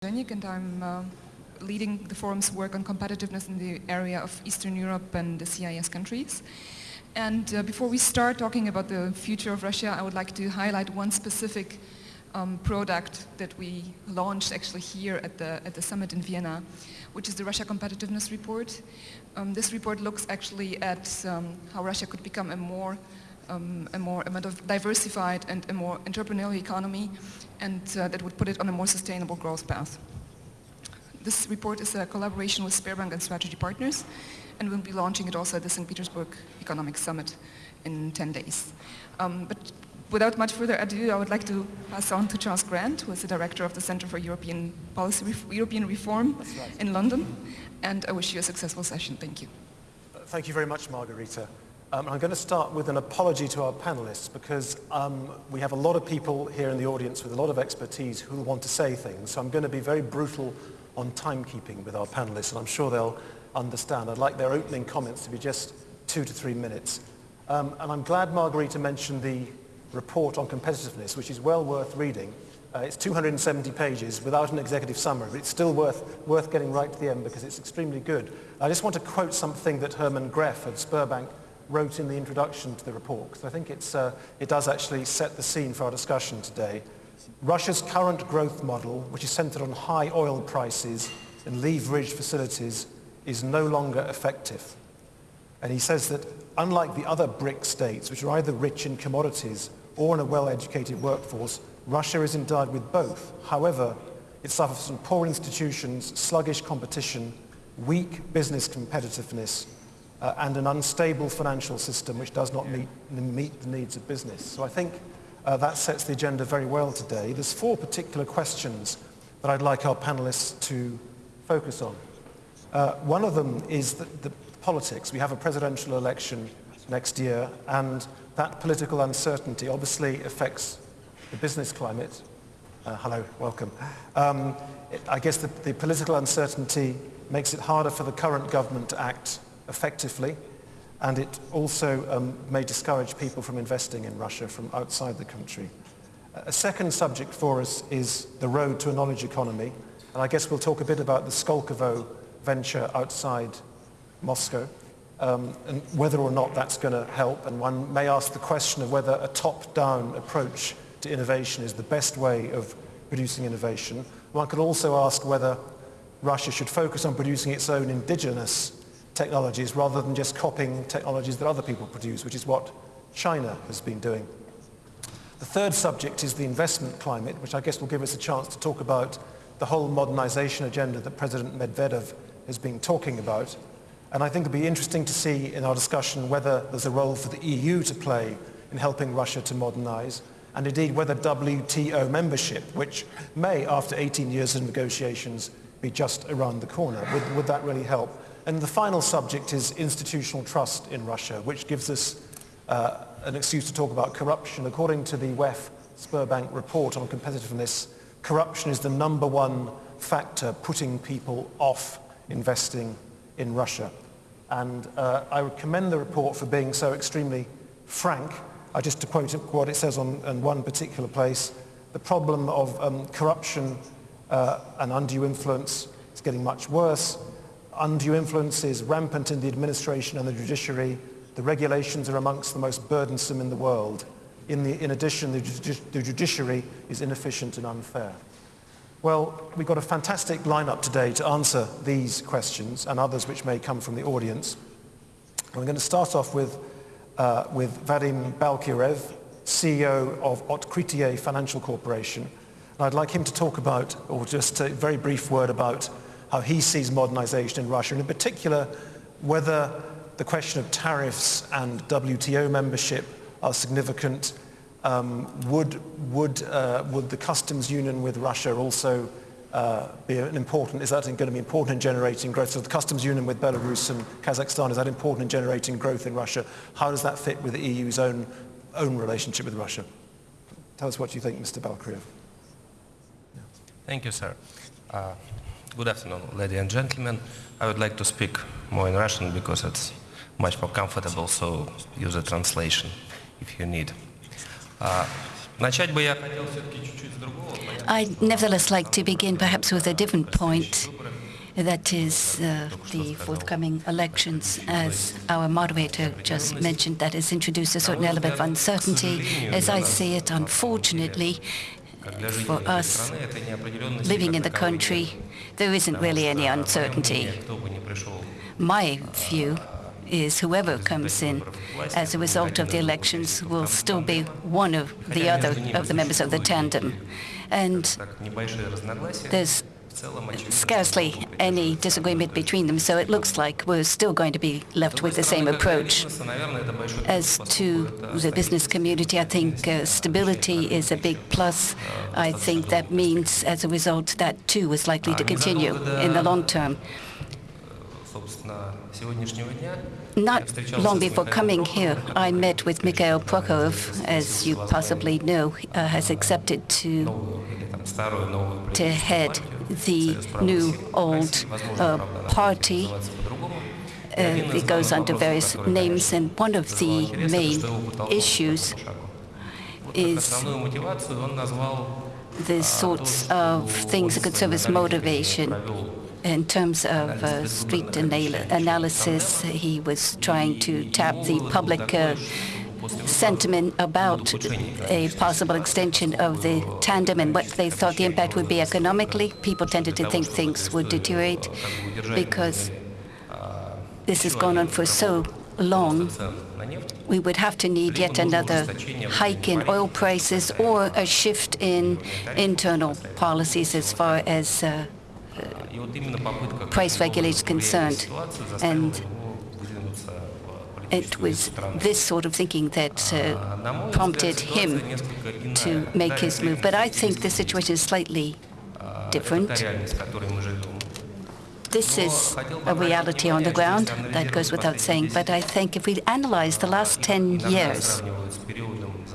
And I'm uh, leading the forum's work on competitiveness in the area of Eastern Europe and the CIS countries. And uh, before we start talking about the future of Russia, I would like to highlight one specific um, product that we launched actually here at the, at the summit in Vienna, which is the Russia Competitiveness Report. Um, this report looks actually at um, how Russia could become a more um, a more a diversified and a more entrepreneurial economy and uh, that would put it on a more sustainable growth path. This report is a collaboration with Sberbank and strategy partners and we'll be launching it also at the St. Petersburg Economic Summit in 10 days. Um, but without much further ado, I would like to pass on to Charles Grant, who is the director of the Center for European Policy Ref European Reform right. in London. And I wish you a successful session. Thank you. Thank you very much, Margarita. Um, I'm going to start with an apology to our panelists because um, we have a lot of people here in the audience with a lot of expertise who want to say things. So I'm going to be very brutal on timekeeping with our panelists and I'm sure they'll understand. I'd like their opening comments to be just two to three minutes. Um, and I'm glad Margarita mentioned the report on competitiveness, which is well worth reading. Uh, it's 270 pages without an executive summary, but it's still worth, worth getting right to the end because it's extremely good. I just want to quote something that Herman Gref at Sberbank wrote in the introduction to the report, because I think uh, it does actually set the scene for our discussion today. Russia's current growth model, which is centered on high oil prices and leveraged facilities, is no longer effective. And he says that unlike the other BRIC states, which are either rich in commodities or in a well-educated workforce, Russia is endowed with both. However, it suffers from poor institutions, sluggish competition, weak business competitiveness, uh, and an unstable financial system which does not meet, meet the needs of business. So I think uh, that sets the agenda very well today. There's four particular questions that I'd like our panelists to focus on. Uh, one of them is the, the politics. We have a presidential election next year and that political uncertainty obviously affects the business climate. Uh, hello, welcome. Um, it, I guess the, the political uncertainty makes it harder for the current government to act effectively, and it also um, may discourage people from investing in Russia from outside the country. A second subject for us is the road to a knowledge economy, and I guess we'll talk a bit about the Skolkovo venture outside Moscow, um, and whether or not that's going to help, and one may ask the question of whether a top-down approach to innovation is the best way of producing innovation. One could also ask whether Russia should focus on producing its own indigenous technologies rather than just copying technologies that other people produce, which is what China has been doing. The third subject is the investment climate, which I guess will give us a chance to talk about the whole modernization agenda that President Medvedev has been talking about. And I think it'll be interesting to see in our discussion whether there's a role for the EU to play in helping Russia to modernize, and indeed whether WTO membership, which may, after 18 years of negotiations, be just around the corner, would, would that really help? And the final subject is institutional trust in Russia, which gives us uh, an excuse to talk about corruption. According to the WEF Sberbank report on competitiveness, corruption is the number one factor putting people off investing in Russia. And uh, I would commend the report for being so extremely frank. I just to quote what it says on, on one particular place, the problem of um, corruption uh, and undue influence is getting much worse undue influence is rampant in the administration and the judiciary. The regulations are amongst the most burdensome in the world. In, the, in addition, the, the judiciary is inefficient and unfair. Well, we've got a fantastic lineup today to answer these questions and others which may come from the audience. I'm going to start off with, uh, with Vadim Balkirev, CEO of Otkritie Financial Corporation. And I'd like him to talk about, or just a very brief word about how he sees modernization in Russia, and in particular, whether the question of tariffs and WTO membership are significant. Um, would, would, uh, would the customs union with Russia also uh, be an important, is that going to be important in generating growth? So the customs union with Belarus and Kazakhstan, is that important in generating growth in Russia? How does that fit with the EU's own, own relationship with Russia? Tell us what you think, Mr. Balkriev. Yeah. Thank you, sir. Uh, good afternoon, ladies and gentlemen. I would like to speak more in Russian because it's much more comfortable, so use a translation if you need. Uh, I nevertheless like to begin perhaps with a different point, that is uh, the forthcoming elections, as our moderator just mentioned, that has introduced a certain element of uncertainty. As I see it, unfortunately, for us, living in the country, there isn't really any uncertainty. My view is whoever comes in as a result of the elections will still be one of the other of the members of the tandem. And there's scarcely any disagreement between them, so it looks like we're still going to be left with the same approach. As to the business community, I think uh, stability is a big plus. I think that means, as a result, that too is likely to continue in the long term. Not long before coming here, I met with Mikhail Prokhorov, as you possibly know, uh, has accepted to, to head the new old uh, party. Uh, it goes under various names, and one of the main issues is the sorts of things that could serve as motivation. In terms of uh, street analysis, he was trying to tap the public uh, sentiment about a possible extension of the tandem and what they thought the impact would be economically. People tended to think things would deteriorate because this has gone on for so long, we would have to need yet another hike in oil prices or a shift in internal policies as far as uh, price regulation is concerned. And it was this sort of thinking that uh, prompted him to make his move. But I think the situation is slightly different. This is a reality on the ground, that goes without saying, but I think if we analyze the last 10 years,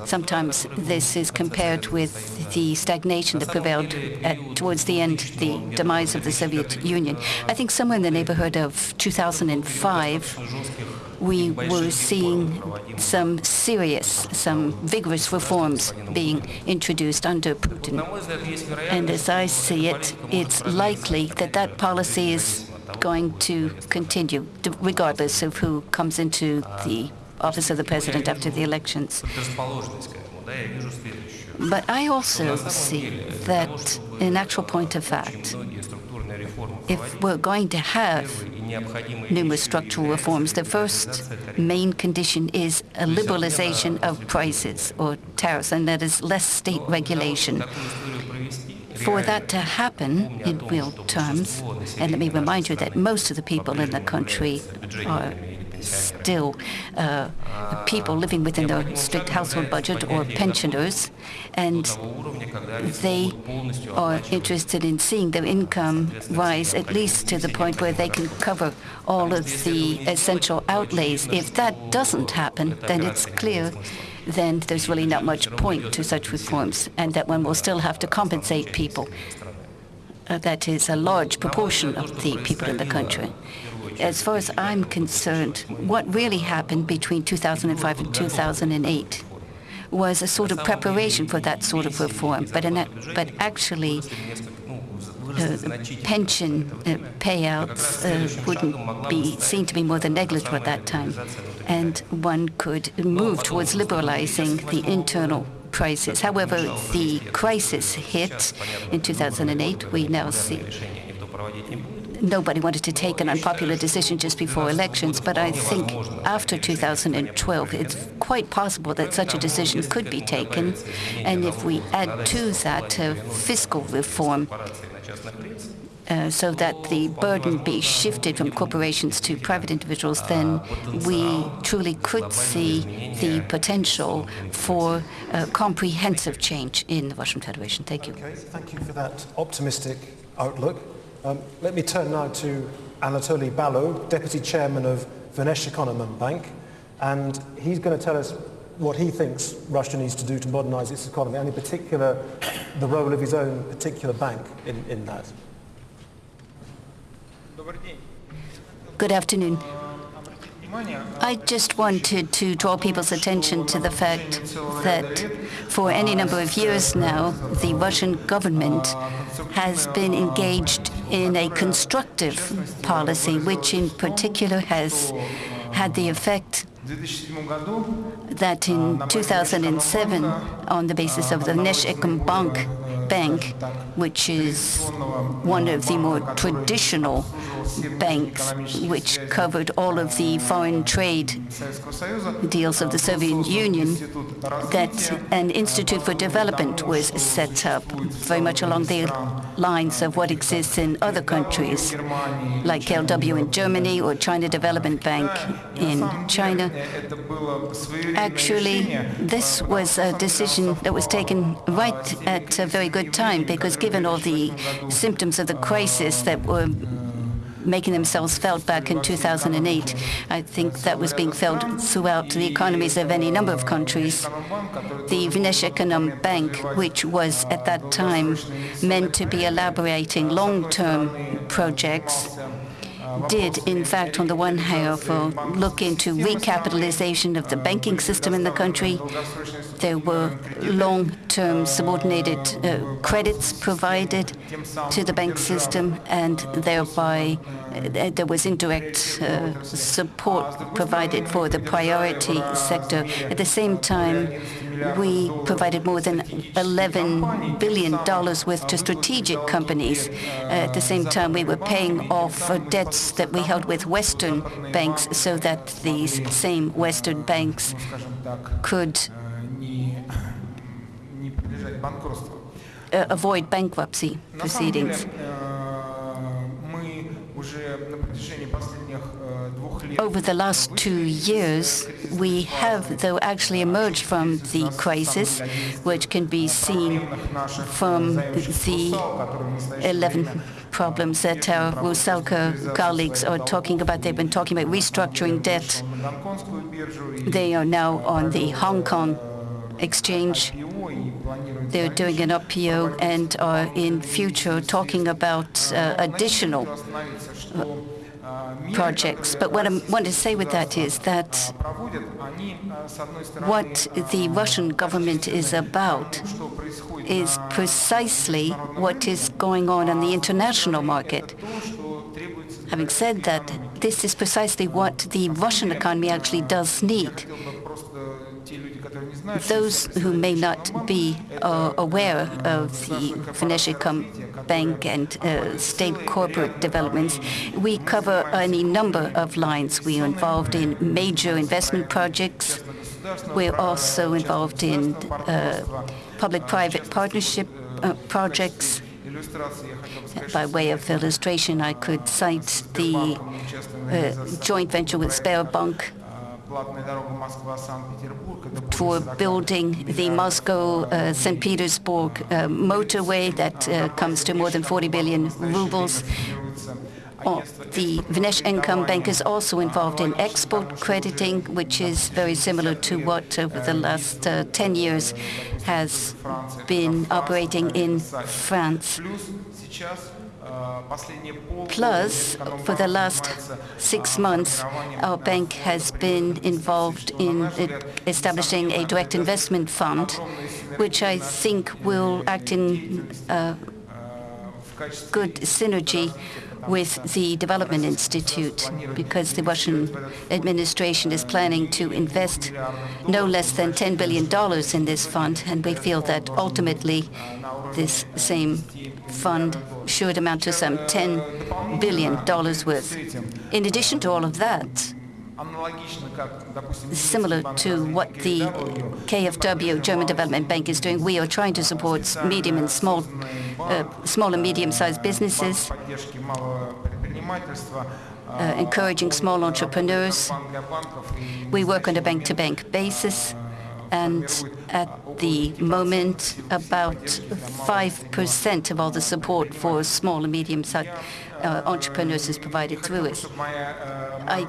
sometimes this is compared with the stagnation that prevailed at, towards the end, the demise of the Soviet Union. I think somewhere in the neighborhood of 2005, we were seeing some serious, some vigorous reforms being introduced under Putin. And as I see it, it's likely that that policy is going to continue, regardless of who comes into the office of the president after the elections. But I also see that, in actual point of fact, if we're going to have numerous structural reforms. The first main condition is a liberalization of prices or tariffs, and that is less state regulation. For that to happen in real terms, and let me remind you that most of the people in the country are still uh, people living within the strict household budget or pensioners, and they are interested in seeing their income rise at least to the point where they can cover all of the essential outlays. If that doesn't happen, then it's clear then there's really not much point to such reforms, and that one will still have to compensate people. Uh, that is a large proportion of the people in the country. As far as I'm concerned, what really happened between 2005 and 2008 was a sort of preparation for that sort of reform, but, but actually uh, pension uh, payouts uh, wouldn't be seen to be more than negligible at that time. And one could move towards liberalizing the internal prices. However, the crisis hit in 2008. We now see nobody wanted to take an unpopular decision just before elections, but I think after 2012, it's quite possible that such a decision could be taken. And if we add to that uh, fiscal reform, uh, so that the burden be shifted from corporations to private individuals, then we truly could see the potential for uh, comprehensive change in the Russian Federation. Thank you. Okay, thank you for that optimistic outlook. Um, let me turn now to Anatoly Ballo, Deputy Chairman of Vnesheconombank, and he's going to tell us what he thinks Russia needs to do to modernize its economy, and in particular, the role of his own particular bank in, in that. Good afternoon. I just wanted to draw people's attention to the fact that for any number of years now, the Russian government has been engaged in a constructive policy, which in particular has had the effect that in 2007, on the basis of the Vnesheconombank Bank, which is one of the more traditional banks, which covered all of the foreign trade deals of the Soviet Union, that an Institute for Development was set up, very much along the lines of what exists in other countries, like KfW in Germany or China Development Bank in China. Actually, this was a decision that was taken right at a very good time, because given all the symptoms of the crisis that were making themselves felt back in 2008. I think that was being felt throughout the economies of any number of countries. The Vnesheconombank Bank, which was at that time meant to be elaborating long-term projects, did, in fact, on the one hand, look into recapitalization of the banking system in the country. There were long-term subordinated uh, credits provided to the bank system, and thereby uh, there was indirect uh, support provided for the priority sector. At the same time, we provided more than $11 billion worth to strategic companies. At the same time, we were paying off uh, debts that we held with Western banks so that these same Western banks could uh, avoid bankruptcy proceedings. Over the last two years, we have, though, actually emerged from the crisis, which can be seen from the 11 problems that our Rusalka colleagues are talking about. They've been talking about restructuring debt. They are now on the Hong Kong exchange. They're doing an IPO and are in future talking about uh, additional uh, projects. But what I want to say with that is that what the Russian government is about is precisely what is going on on the international market. Having said that, this is precisely what the Russian economy actually does need those who may not be uh, aware of the Vnesheconombank and uh, state corporate developments, we cover any number of lines. We are involved in major investment projects. We're also involved in uh, public-private partnership uh, projects. By way of illustration, I could cite the uh, joint venture with Sberbank for building the Moscow-St. Uh, Petersburg uh, motorway that uh, comes to more than 40 billion rubles. Oh, the Vnesheconombank is also involved in export crediting, which is very similar to what over the last uh, 10 years has been operating in France. Plus, for the last six months, our bank has been involved in establishing a direct investment fund, which I think will act in uh, good synergy with the Development Institute because the Russian administration is planning to invest no less than $10 billion in this fund, and we feel that ultimately this same fund should amount to some $10 billion worth. In addition to all of that, similar to what the KfW, German Development Bank, is doing, we are trying to support medium and small, small and medium-sized businesses, uh, encouraging small entrepreneurs. We work on a bank-to-bank -bank basis, and at the moment, about 5% of all the support for small and medium-sized uh, entrepreneurs is provided through it. I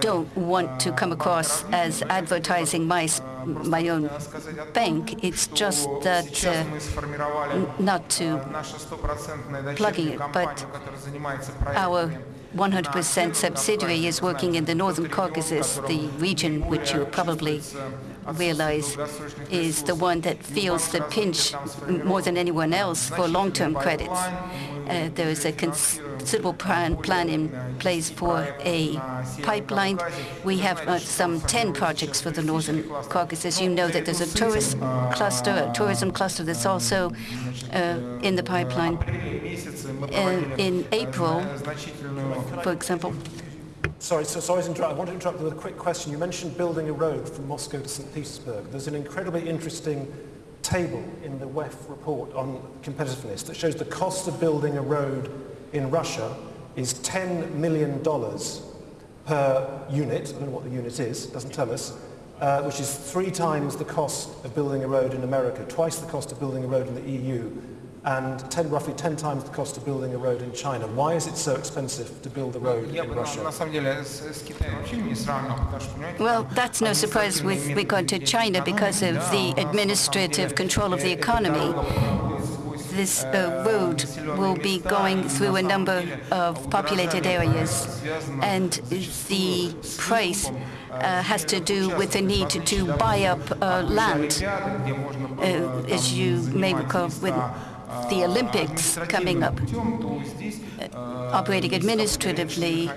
don't want to come across as advertising my, my own bank. It's just that uh, not to plugging it, but our 100% subsidiary is working in the Northern Caucasus, the region which you probably realize is the one that feels the pinch more than anyone else for long-term credits. Uh, there is a considerable plan, plan in place for a pipeline. We have uh, some 10 projects for the Northern Caucasus. You know that there's a tourist cluster, a tourism cluster that's also uh, in the pipeline. Uh, in April, for example, Sorry, so sorry to interrupt. I want to interrupt with a quick question. You mentioned building a road from Moscow to St. Petersburg. There's an incredibly interesting table in the WEF report on competitiveness that shows the cost of building a road in Russia is $10 million per unit. I don't know what the unit is, doesn't tell us, uh, which is three times the cost of building a road in America, twice the cost of building a road in the EU, and ten, roughly 10 times the cost of building a road in China. Why is it so expensive to build a road in Russia? Well, that's no surprise with regard to China because of the administrative control of the economy. This uh, road will be going through a number of populated areas, and the price uh, has to do with the need to buy up uh, land, uh, as you may recall the Olympics coming up. Uh, operating administratively,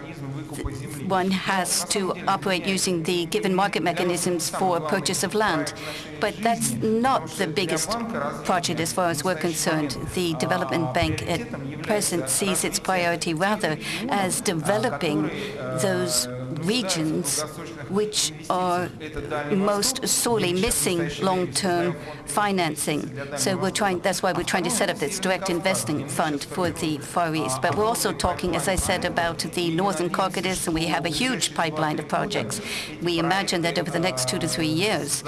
one has to operate using the given market mechanisms for purchase of land. But that's not the biggest project as far as we're concerned. The Development Bank at present sees its priority rather as developing those regions which are most sorely missing long-term financing. So we're trying, that's why we're trying to set up this direct investing fund for the Far East. But we're also talking, as I said, about the Northern Caucasus, and we have a huge pipeline of projects. We imagine that over the next two to three years,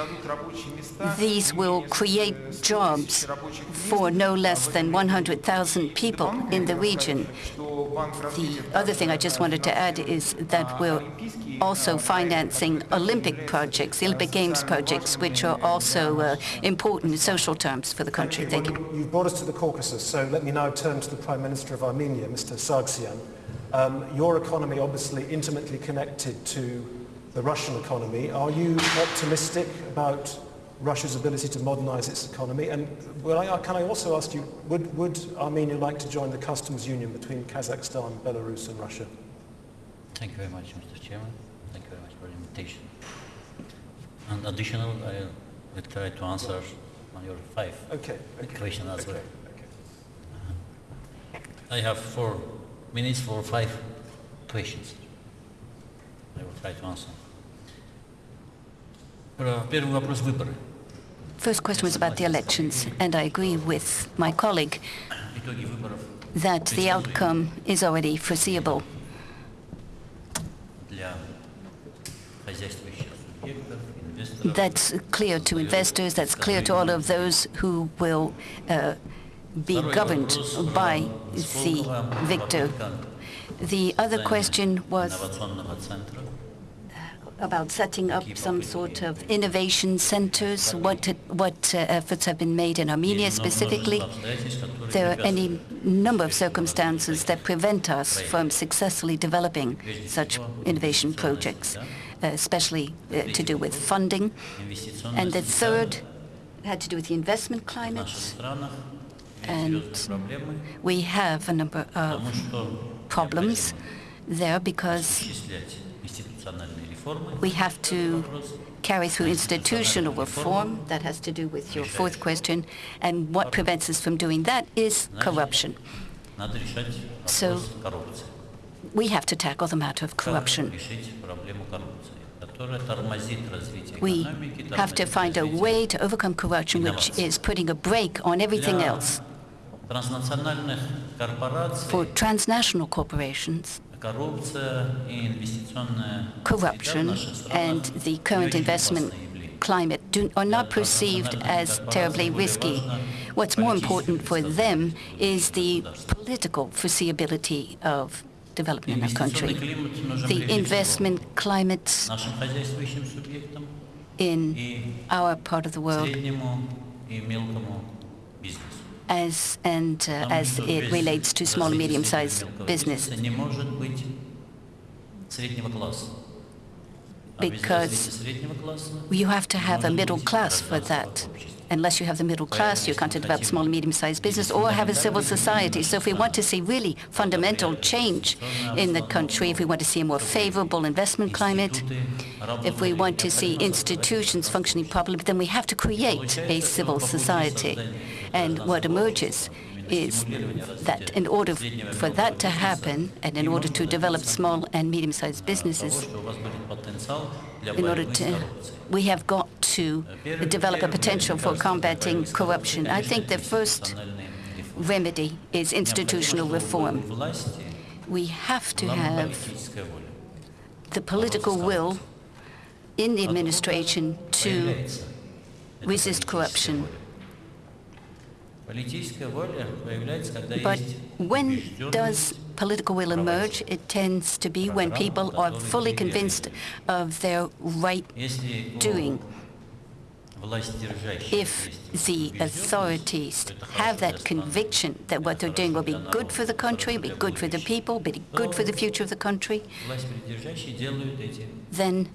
these will create jobs for no less than 100,000 people in the region. The other thing I just wanted to add is that we're also financing Olympic projects, Olympic Games projects, which are also uh, important in social terms for the country. Thank you. You've brought us to the Caucasus, so let me now turn to the Prime Minister of Armenia, Mr. Sargsyan. Um, your economy obviously intimately connected to the Russian economy. Are you optimistic about Russia's ability to modernize its economy? And I, can I also ask you, would, would Armenia like to join the customs union between Kazakhstan, Belarus and Russia? Thank you very much, Mr. Chairman. Thank you very much for the invitation. And additional, I will try to answer on your five okay, okay. question as okay, well. Okay. Uh-huh. I have four minutes for five questions. I will try to answer. First question was about the elections, and I agree with my colleague that the outcome is already foreseeable. That's clear to investors, that's clear to all of those who will uh, be governed by the victor. The other question was about setting up some sort of innovation centers? What what uh, efforts have been made in Armenia specifically? There are any number of circumstances that prevent us from successfully developing such innovation projects, uh, especially uh, to do with funding. And the third had to do with the investment climate. And we have a number of problems there because we have to carry through institutional reform. That has to do with your fourth question. And what prevents us from doing that is corruption. So we have to tackle the matter of corruption. We have to find a way to overcome corruption, which is putting a brake on everything else. For transnational corporations, corruption and the current investment climate do, are not perceived as terribly risky. What's more important for them is the political foreseeability of development in our country. The investment climates in our part of the world as, and, uh, as it relates to small, medium-sized business. Because you have to have a middle class for that unless you have the middle class, you can't develop small and medium-sized business or have a civil society. So if we want to see really fundamental change in the country, if we want to see a more favorable investment climate, if we want to see institutions functioning properly, then we have to create a civil society. And what emerges is that in order for that to happen, and in order to develop small and medium-sized businesses, in order to, we have got to develop a potential for combating corruption. I think the first remedy is institutional reform. We have to have the political will in the administration to resist corruption. But when does political will emerge, it tends to be when people are fully convinced of their right doing. If the authorities have that conviction that what they're doing will be good for the country, be good for the people, be good for the future of the country, then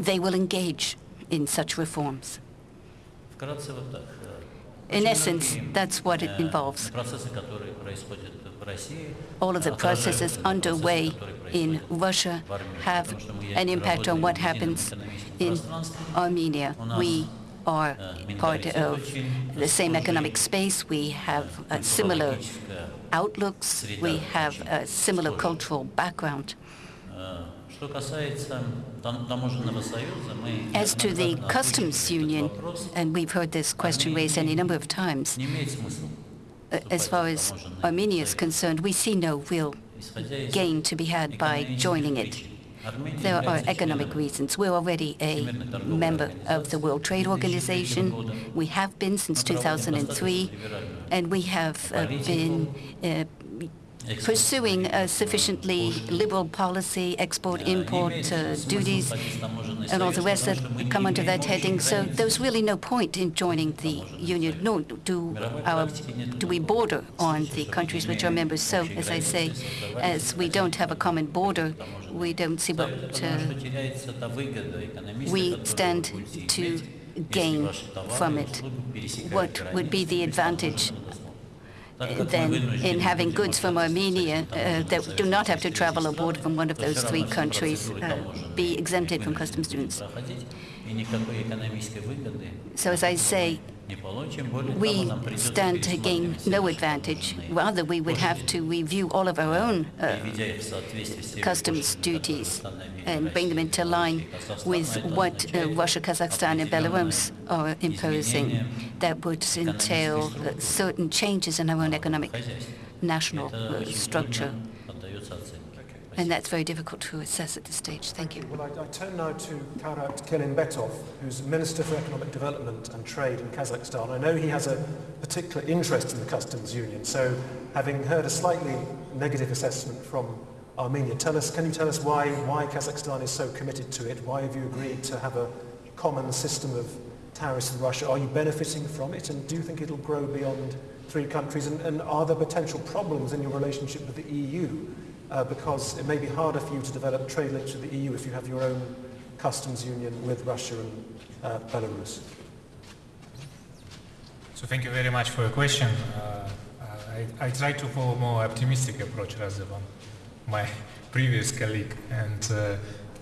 they will engage in such reforms. In essence, that's what it involves all of the processes underway in Russia have an impact on what happens in Armenia. We are part of the same economic space. We have similar outlooks. We have a similar cultural background. As to the customs union, and we've heard this question raised any number of times, as far as Armenia is concerned, we see no real gain to be had by joining it. There are economic reasons. We're already a member of the World Trade Organization. We have been since 2003, and we have uh, been uh, pursuing a sufficiently liberal policy, export-import uh, duties, and all the rest that come under that heading. So there's really no point in joining the Union, nor do, our, um, do we border on the countries which are members. So, as I say, as we don't have a common border, we don't see what uh, we stand to gain from it. What would be the advantage than in having goods from Armenia uh, that do not have to travel abroad from one of those three countries uh, be exempted from customs duties. So as I say, we stand to gain no advantage. Rather, we would have to review all of our own uh, customs duties and bring them into line with what uh, Russia, Kazakhstan, and Belarus are imposing. That would entail uh, certain changes in our own economic national uh, structure. And that's very difficult to assess at this stage. Thank, Thank you. you. Well, I, I, turn now to Kairat Kelimbetov, who's Minister for Economic Development and Trade in Kazakhstan. I know he has a particular interest in the customs union, so having heard a slightly negative assessment from Armenia, tell us, can you tell us why, why Kazakhstan is so committed to it? Why have you agreed to have a common system of tariffs with Russia? Are you benefiting from it, and do you think it'll grow beyond three countries, and, and are there potential problems in your relationship with the EU? Uh, because it may be harder for you to develop trade links with the EU if you have your own customs union with Russia and uh, Belarus. So thank you very much for your question. Uh, I, I try to follow a more optimistic approach rather than my previous colleague. And uh,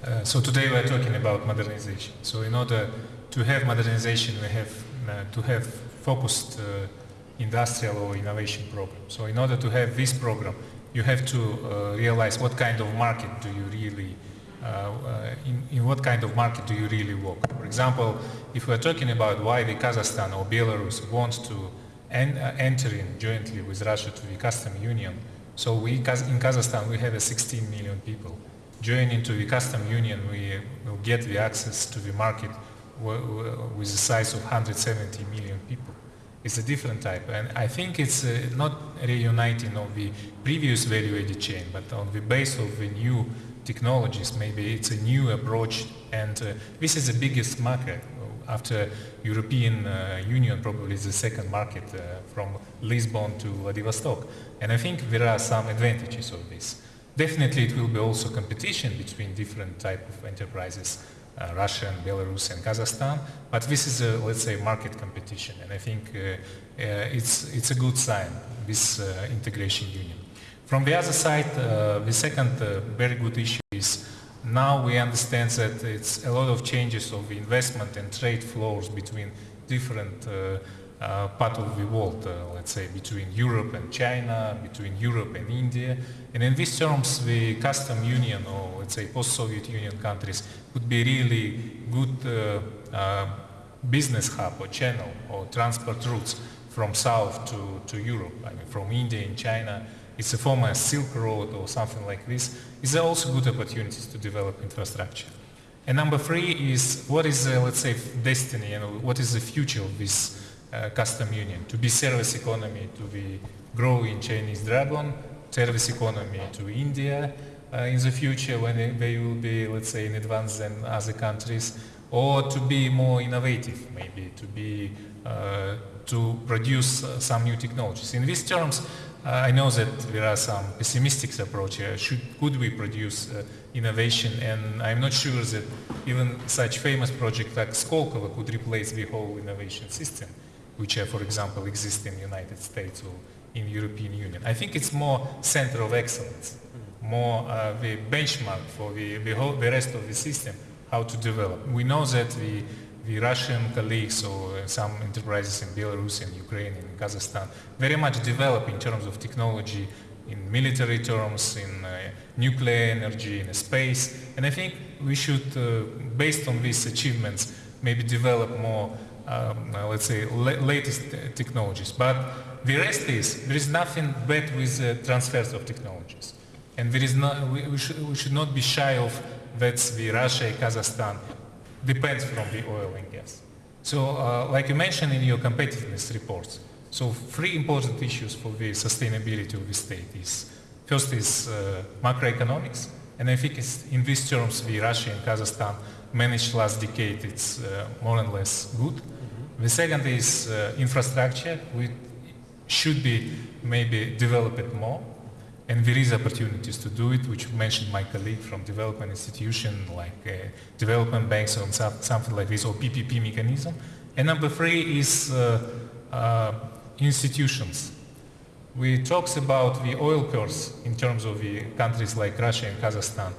uh, so today we're talking about modernization. So in order to have modernization, we have uh, to have focused uh, industrial or innovation program. So in order to have this program, you have to uh, realize what kind of market do you really uh, uh, in, in what kind of market do you really work? For example, if we're talking about why the Kazakhstan or Belarus wants to en- uh, enter in jointly with Russia to the custom union, so we in Kazakhstan we have a 16 million people. Joining to the custom union, we will get the access to the market with a size of 170 million people. It's a different type. And I think it's uh, not reuniting of the previous value-added chain, but on the base of the new technologies. Maybe it's a new approach. And uh, this is the biggest market after European uh, Union probably the second market uh, from Lisbon to Vladivostok. And I think there are some advantages of this. Definitely it will be also competition between different type of enterprises, uh, Russia and Belarus and Kazakhstan, but this is a, let's say, market competition. And I think uh, uh, it's, it's a good sign, this uh, integration union. From the other side, the second very good issue is now we understand that it's a lot of changes of investment and trade flows between different uh, part of the world, uh, let's say between Europe and China, between Europe and India. And in these terms, the custom union or let's say post-Soviet Union countries would be really good uh, uh, business hub or channel or transport routes from south to, to Europe, I mean from India and China it's a former Silk Road or something like this, is there also good opportunities to develop infrastructure. And number three is what is, uh, let's say, destiny, know, what is the future of this uh, custom union? To be service economy to the growing Chinese dragon, service economy to India uh, in the future when they, will be, let's say, in advance than other countries, or to be more innovative, maybe, to be, uh, to produce uh, some new technologies. In these terms, uh, I know that there are some pessimistic approach. Should, could we produce uh, innovation? And I'm not sure that even such famous project like Skolkovo could replace the whole innovation system, which, uh, for example, exist in the United States or in European Union. I think it's more center of excellence, more uh, the benchmark for the, the, whole, the rest of the system, how to develop. We know that the the Russian colleagues or some enterprises in Belarus and Ukraine and Kazakhstan very much develop in terms of technology, in military terms, in uh, nuclear energy, in space. And I think we should, uh, based on these achievements, maybe develop more, um, uh, let's say, la latest technologies. But the rest is, there is nothing bad with uh, transfers of technologies. And there is not, we, we, should, we should not be shy of that's the Russia, and Kazakhstan depends from the oil and gas. So uh, like you mentioned in your competitiveness reports, so three important issues for the sustainability of the state is, first is uh, macroeconomics, and I think in these terms the Russia and Kazakhstan managed last decade, it's uh, more or less good. Mm -hmm. The second is uh, infrastructure, which should be maybe developed more. And there is opportunities to do it, which mentioned my colleague from development institution, like uh, development banks or something like this, or PPP mechanism. And number three is uh, uh, institutions. We talked about the oil curse in terms of the countries like Russia and Kazakhstan.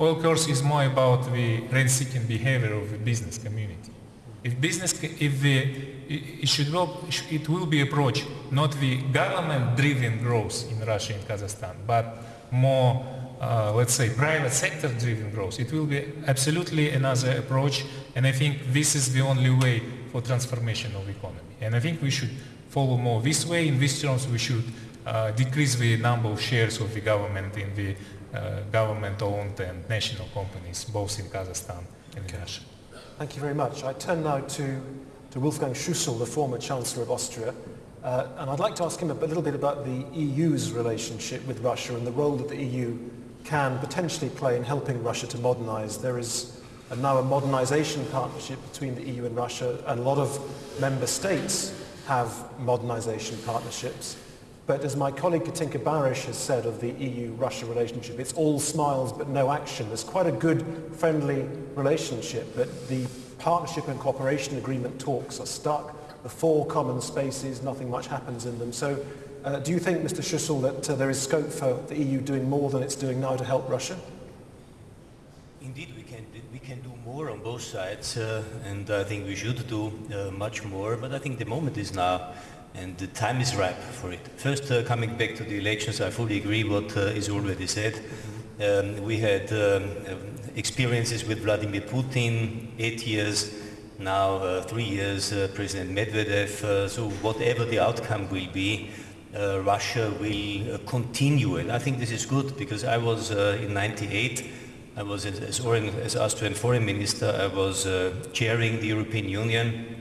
Oil curse is more about the rent-seeking behavior of the business community. If business, if the, it should it will be approached not the government-driven growth in Russia and Kazakhstan, but more, uh, let's say, private sector-driven growth. It will be absolutely another approach, and I think this is the only way for transformation of economy. And I think we should follow more this way. In these terms, we should uh, decrease the number of shares of the government in the government-owned and national companies, both in Kazakhstan and in Russia. Thank you very much. I turn now to, to Wolfgang Schüssel, the former Chancellor of Austria. Uh, and I'd like to ask him a little bit about the EU's relationship with Russia and the role that the EU can potentially play in helping Russia to modernize. There is a, now a modernization partnership between the EU and Russia, and a lot of member states have modernization partnerships. But as my colleague Katinka Barysch has said of the EU-Russia relationship, it's all smiles but no action. There's quite a good, friendly relationship, but the partnership and cooperation agreement talks are stuck. The four common spaces, nothing much happens in them. So uh, do you think, Mr. Schüssel, that uh, there is scope for the EU doing more than it's doing now to help Russia? Indeed, we can, we can do more on both sides, uh, and I think we should do uh, much more, but I think the moment is now and the time is ripe for it. First, uh, coming back to the elections, I fully agree what uh, is already said. Um, we had um, experiences with Vladimir Putin, eight years, now uh, three years, uh, President Medvedev. Uh, so whatever the outcome will be, uh, Russia will continue. And I think this is good because I was in 98, I was as, as, as Austrian foreign minister, I was chairing the European Union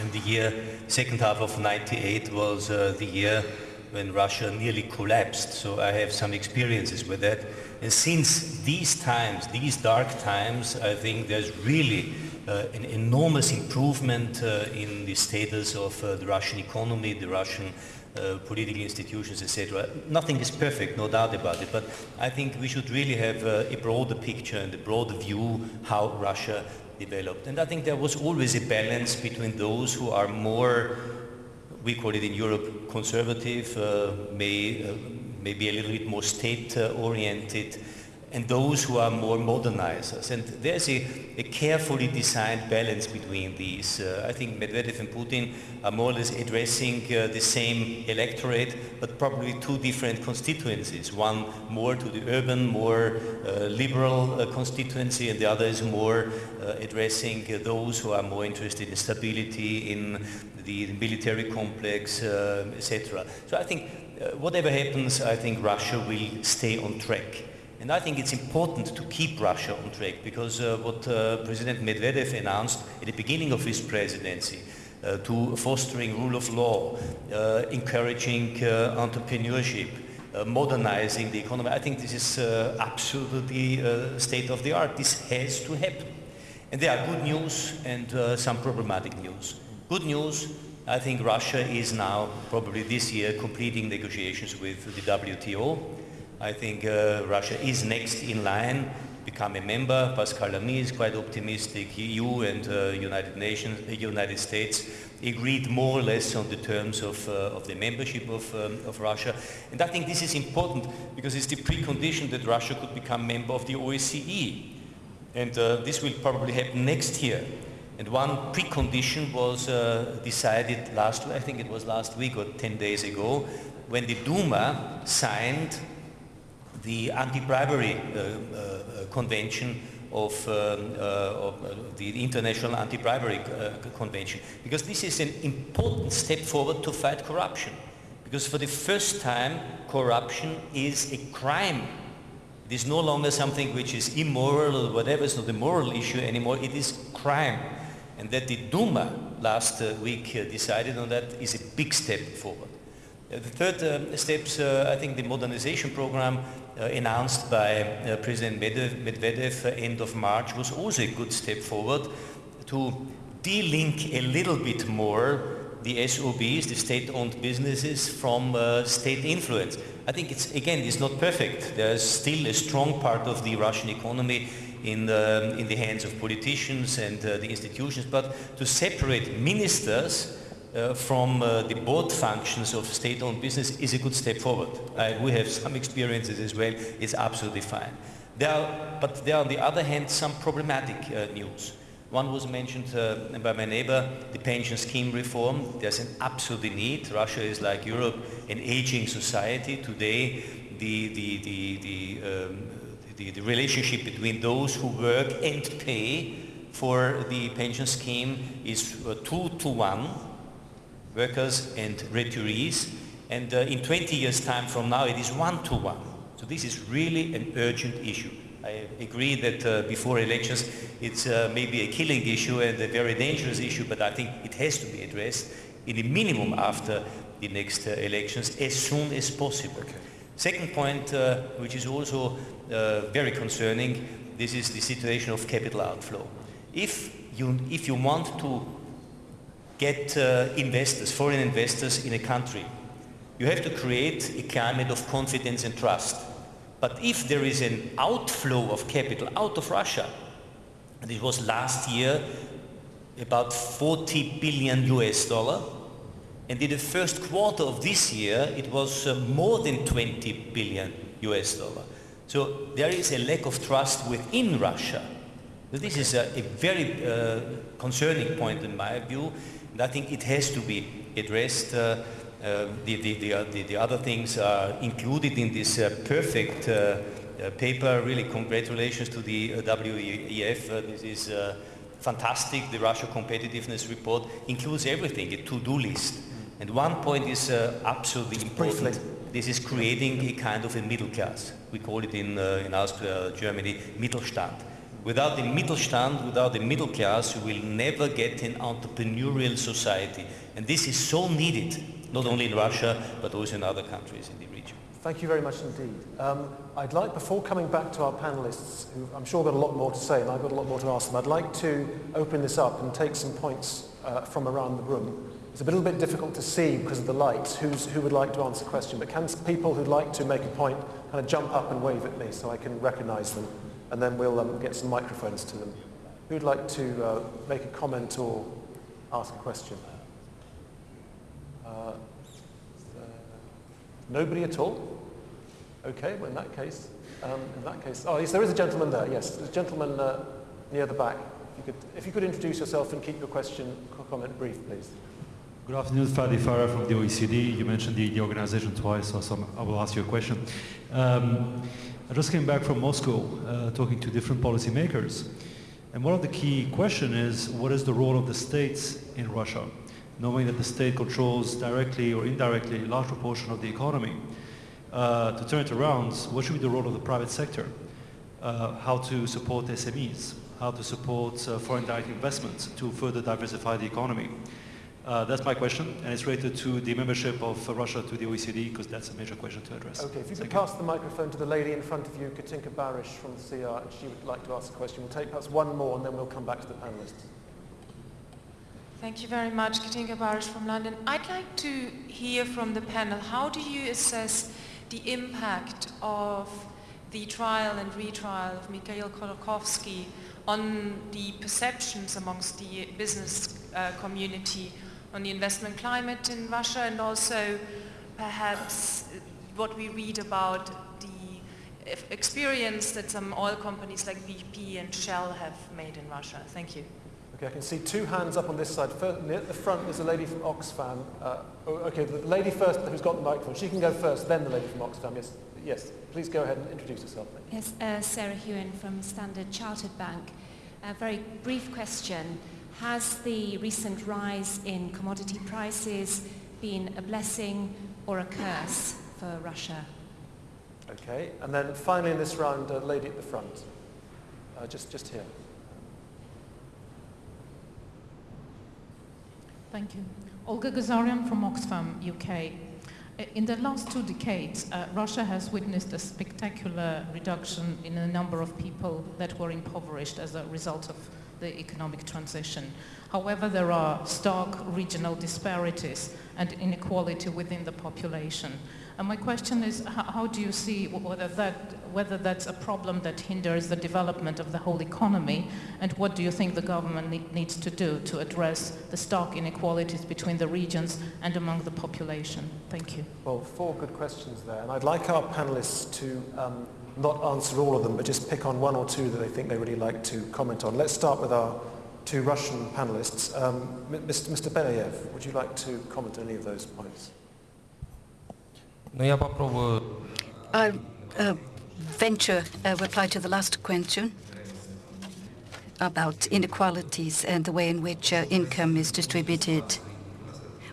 And the year, second half of 98 was uh, the year when Russia nearly collapsed. So I have some experiences with that. And since these times, these dark times, I think there's really uh, an enormous improvement uh, in the status of uh, the Russian economy, the Russian uh, political institutions, etc. Nothing is perfect, no doubt about it, but I think we should really have uh, a broader picture and a broader view how Russia developed. And I think there was always a balance between those who are more, we call it in Europe, conservative, uh, may, uh, maybe a little bit more state-oriented, and those who are more modernizers. And there's a, a carefully designed balance between these. Uh, I think Medvedev and Putin are more or less addressing uh, the same electorate, but probably two different constituencies. One more to the urban, more uh, liberal uh, constituency, and the other is more uh, addressing uh, those who are more interested in stability, in the military complex, etc. So I think whatever happens, I think Russia will stay on track. And I think it's important to keep Russia on track because uh, what uh, President Medvedev announced at the beginning of his presidency uh, to fostering rule of law, encouraging entrepreneurship, modernizing the economy, I think this is absolutely state of the art. This has to happen. And there are good news and some problematic news. Good news, I think Russia is now, probably this year, completing negotiations with the WTO. I think uh, Russia is next in line become a member. Pascal Lamy is quite optimistic. EU and uh, United Nations, uh, United States agreed more or less on the terms of, uh, of the membership of, um, of Russia. And I think this is important because it's the precondition that Russia could become member of the OSCE. And uh, this will probably happen next year. And one precondition was decided last, I think it was last week or 10 days ago, when the Duma signed the anti-bribery uh, uh, convention of, um, uh, of the International Anti-Bribery Convention, because this is an important step forward to fight corruption. Because for the first time, corruption is a crime. It is no longer something which is immoral or whatever, it's not a moral issue anymore, it is crime. And that the Duma last uh, week uh, decided on that is a big step forward. Uh, the third uh, steps, uh, I think the modernization program uh, announced by uh, President Medvedev, uh, end of March was also a good step forward to de-link a little bit more the SOBs, the state-owned businesses, from uh, state influence. I think it's, again, it's not perfect. There's still a strong part of the Russian economy in the, in the hands of politicians and uh, the institutions, but to separate ministers uh, from uh, the board functions of state-owned business is a good step forward. we have some experiences as well. It's absolutely fine. There are, but there are on the other hand some problematic uh, news. One was mentioned uh, by my neighbor, the pension scheme reform. There's an absolute need. Russia is like Europe, an aging society. Today, the, the, the, the, um, the, the relationship between those who work and pay for the pension scheme is uh, two to one workers and retirees. And uh, in 20 years' time from now, it is one-to-one. So this is really an urgent issue. I agree that uh, before elections, it's uh, maybe a killing issue and a very dangerous issue, but I think it has to be addressed in the minimum after the next uh, elections as soon as possible. Okay. Second point, uh, which is also uh, very concerning, this is the situation of capital outflow. If you, if you want to get uh, investors, foreign investors in a country. You have to create a climate of confidence and trust. But if there is an outflow of capital out of Russia, and it was last year about 40 billion US dollar, and in the first quarter of this year it was uh, more than 20 billion US dollar. So there is a lack of trust within Russia. So this is a, a very uh, concerning point in my view, and I think it has to be addressed. Uh, uh, the, the, the, uh, the, the, other things are included in this uh, perfect uh, paper. Really, congratulations to the WEF. this is fantastic. The Russia competitiveness report includes everything, a to-do list. And one point is absolutely important. This is creating a kind of a middle class. We call it in, in Austria, Germany, Mittelstand Without the Mittelstand, without the middle class, you will never get an entrepreneurial society. And this is so needed, not only in Russia, but also in other countries in the region. Thank you very much indeed. Um, I'd like, before coming back to our panellists, who I'm sure got a lot more to say, and I've got a lot more to ask them, I'd like to open this up and take some points uh, from around the room. It's a little bit difficult to see because of the lights who's, who would like to answer a question, but can people who'd like to make a point kind of jump up and wave at me so I can recognize them, and then we'll um, get some microphones to them. Who'd like to uh, make a comment or ask a question? Uh, uh, nobody at all? Okay, well in that case, um, in that case, oh yes, there is a gentleman there. Yes, there's a gentleman uh, near the back. If you, could, if you could introduce yourself and keep your question, comment brief, please. Good afternoon, Fadi Farah from the OECD. You mentioned the, the organization twice, so some, I will ask you a question. Um, I just came back from Moscow uh, talking to different policymakers. And one of the key questions is, what is the role of the states in Russia? Knowing that the state controls directly or indirectly a large proportion of the economy. Uh, to turn it around, what should be the role of the private sector? Uh, how to support SMEs? How to support uh, foreign direct investments to further diversify the economy? Uh, that's my question, and it's related to the membership of uh, Russia to the OECD, because that's a major question to address. Okay, if you could Thank pass the microphone to the lady in front of you, Katinka Barysch from the CER, and she would like to ask a question. We'll take perhaps one more, and then we'll come back to the panelists. Thank you very much, Katinka Barysch from London. I'd like to hear from the panel, how do you assess the impact of the trial and retrial of Mikhail Khodorkovsky on the perceptions amongst the business uh, community on the investment climate in Russia and also perhaps what we read about the experience that some oil companies like BP and Shell have made in Russia. Thank you. Okay, I can see two hands up on this side. First, near the front, there's a lady from Oxfam. Uh, oh, okay, the lady first who's got the microphone. She can go first, then the lady from Oxfam. Yes, yes. Please go ahead and introduce yourself. Yes, uh, Sarah Hewin from Standard Chartered Bank. A very brief question. Has the recent rise in commodity prices been a blessing or a curse for Russia? Okay, and then finally in this round, a lady at the front. Uh, just, just here. Thank you. Olga Gazarian from Oxfam, UK. In the last two decades, uh, Russia has witnessed a spectacular reduction in the number of people that were impoverished as a result of the economic transition. However, there are stark regional disparities and inequality within the population. And my question is, how, do you see whether, that, whether that's a problem that hinders the development of the whole economy, and what do you think the government ne needs to do to address the stark inequalities between the regions and among the population? Thank you. Well, four good questions there, and I'd like our panelists to um, not answer all of them, but just pick on one or two that they think they really like to comment on. Let's start with our two Russian panelists. Um, Mr. Mr. Belyaev, would you like to comment on any of those points? I'll uh, venture a reply to the last question about inequalities and the way in which uh, income is distributed.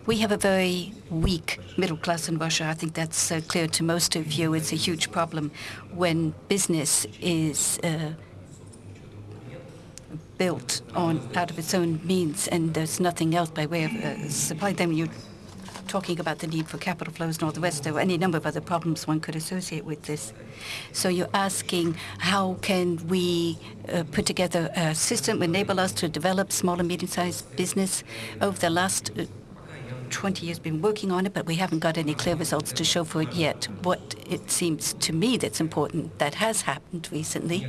We have a very weak middle class in Russia. I think that's uh, clear to most of you. It's a huge problem when business is uh, built on out of its own means and there's nothing else by way of uh, supply. Then You're talking about the need for capital flows and all the rest. There are any number of other problems one could associate with this. So you're asking how can we uh, put together a system enable us to develop small and medium-sized business over the last uh, 20 years been working on it, but we haven't got any clear results to show for it yet. What it seems to me that's important that has happened recently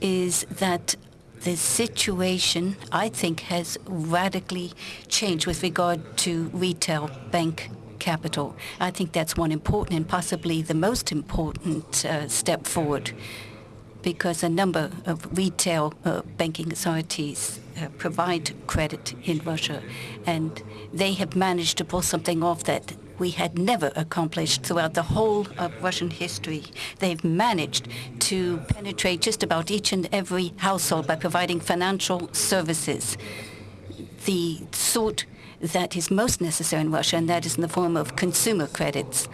is that the situation, I think, has radically changed with regard to retail bank capital. I think that's one important and possibly the most important uh, step forward because a number of retail uh, banking authorities uh, provide credit in Russia, and they have managed to pull something off that we had never accomplished throughout the whole of Russian history. They've managed to penetrate just about each and every household by providing financial services. The sort that is most necessary in Russia, and that is in the form of consumer credits.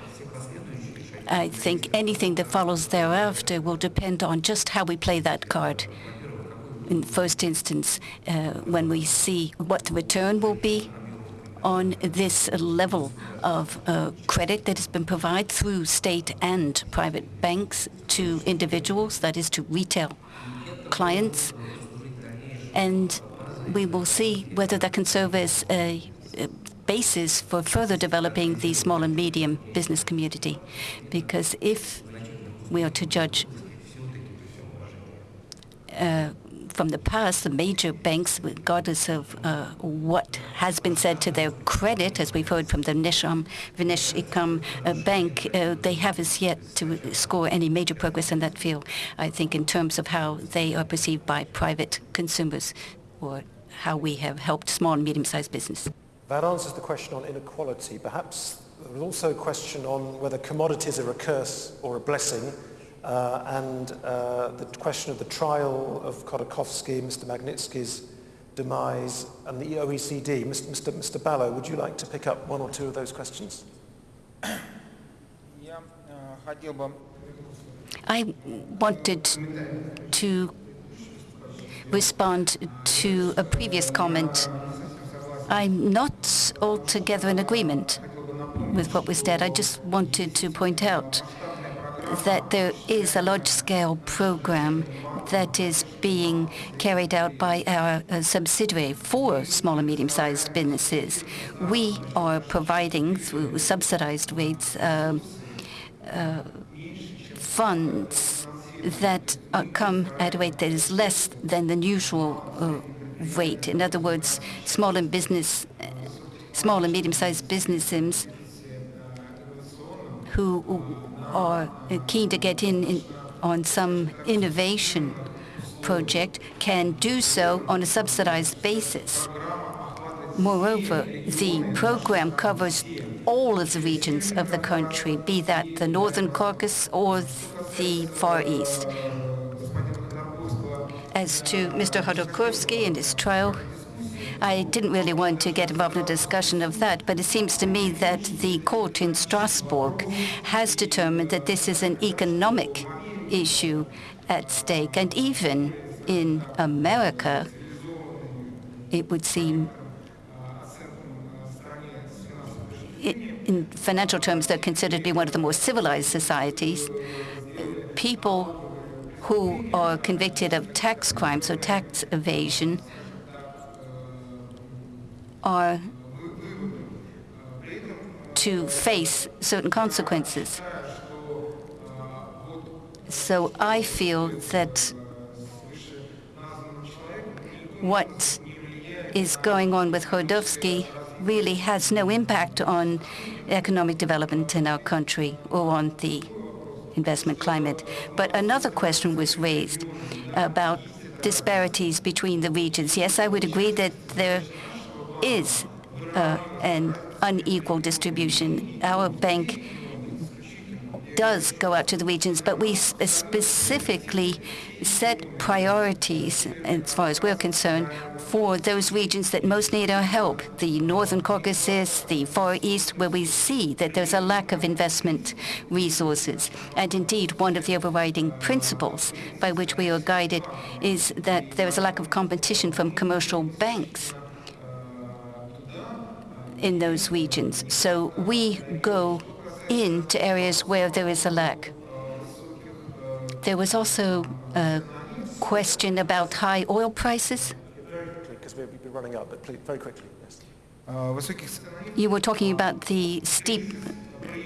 I think anything that follows thereafter will depend on just how we play that card. In first instance, uh, when we see what the return will be on this level of uh, credit that has been provided through state and private banks to individuals, that is to retail clients. And we will see whether that can serve as a, a basis for further developing the small and medium business community. Because if we are to judge uh, from the past, the major banks, regardless of uh, what has been said to their credit, as we've heard from the Nisham Vineshikam uh, Bank, uh, they have as yet to score any major progress in that field. I think in terms of how they are perceived by private consumers or how we have helped small and medium-sized business. That answers the question on inequality. Perhaps there was also a question on whether commodities are a curse or a blessing. Uh, and uh, the question of the trial of Khodorkovsky, Mr. Magnitsky's demise, and the OECD. Mr. Mr. Mr. Ballo, would you like to pick up one or two of those questions? I wanted to respond to a previous comment. I'm not altogether in agreement with what was said. I just wanted to point out that there is a large-scale program that is being carried out by our uh, subsidiary for small and medium-sized businesses. We are providing, through subsidized rates, uh, uh, funds that uh, come at a rate that is less than the usual uh, rate. In other words, small and business, small and medium-sized businesses who are keen to get in, in on some innovation project can do so on a subsidized basis. Moreover, the program covers all of the regions of the country, be that the Northern Caucasus or the Far East. As to Mr. Khodorkovsky and his trial, I didn't really want to get involved in a discussion of that, but it seems to me that the court in Strasbourg has determined that this is an economic issue at stake. And even in America, it would seem in financial terms, they're considered to be one of the more civilized societies. People who are convicted of tax crimes or tax evasion are to face certain consequences. So I feel that what is going on with Khodorkovsky really has no impact on economic development in our country or on the investment climate. But another question was raised about disparities between the regions. Yes, I would agree that there is uh, an unequal distribution. Our bank does go out to the regions, but we uh, specifically set priorities, as far as we're concerned, for those regions that most need our help, the Northern Caucasus, the Far East, where we see that there's a lack of investment resources. And indeed, one of the overriding principles by which we are guided is that there is a lack of competition from commercial banks in those regions. So we go into areas where there is a lack. There was also a question about high oil prices. Very quickly, because we'll be running out, but please, very quickly, yes. You were talking about the steep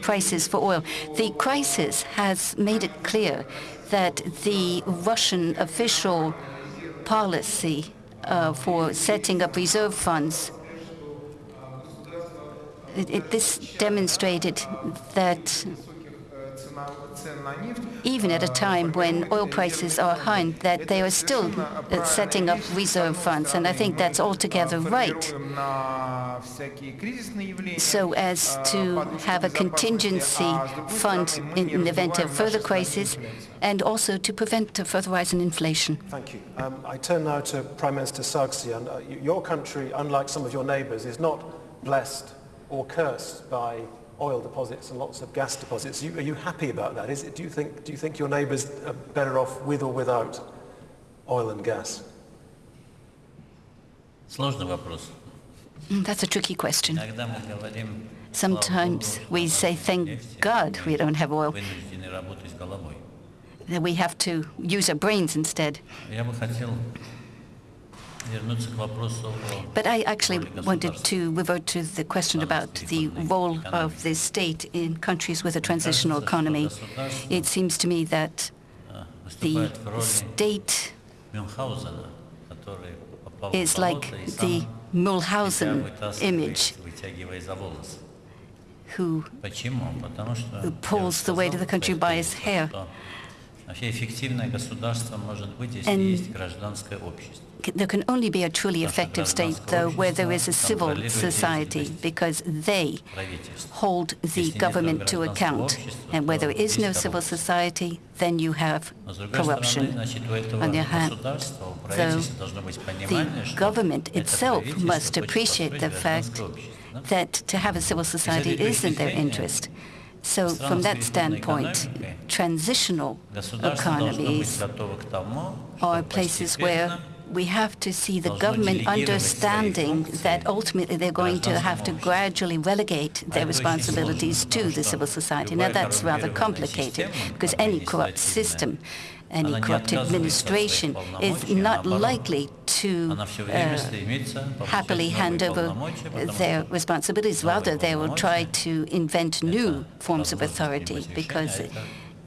prices for oil. The crisis has made it clear that the Russian official policy uh, for setting up reserve funds it, it, this demonstrated that even at a time when oil prices are high, that they are still uh, setting up reserve funds, and I think that's altogether right. So as to have a contingency fund in, the event of further crisis, and also to prevent a further rise in inflation. Thank you. Um, I turn now to Prime Minister Sargsyan. Uh, your country, unlike some of your neighbours, is not blessed or cursed by oil deposits and lots of gas deposits. You, are you happy about that? It, do, you think, do you think your neighbours are better off with or without oil and gas? Mm, that's a tricky question. Sometimes we say, thank God we don't have oil. That we have to use our brains instead. But I actually wanted to revert to the question about the role of the state in countries with a transitional economy. It seems to me that the state is like the Münchhausen image who, who pulls the weight of the country by his hair. что вообще эффективное государство может быть, если And- есть гражданское общество. There can only be a truly effective state, though, where there is a civil society, because they hold the government to account. And where there is no civil society, then you have Но с другой стороны, corruption. значит, у этого On the other hand, государства, у though, правительства должно быть понимание, the что government это itself правительство must хочет appreciate the построить fact гражданское общество. да? that to have a civil society is in their interest. So from that standpoint, transitional economies are places where we have to see the government understanding that ultimately they're going to have to gradually relegate their responsibilities to the civil society. Now, that's rather complicated, because any corrupt system any corrupt administration is not likely to uh, happily hand over their responsibilities. Rather, they will try to invent new forms of authority because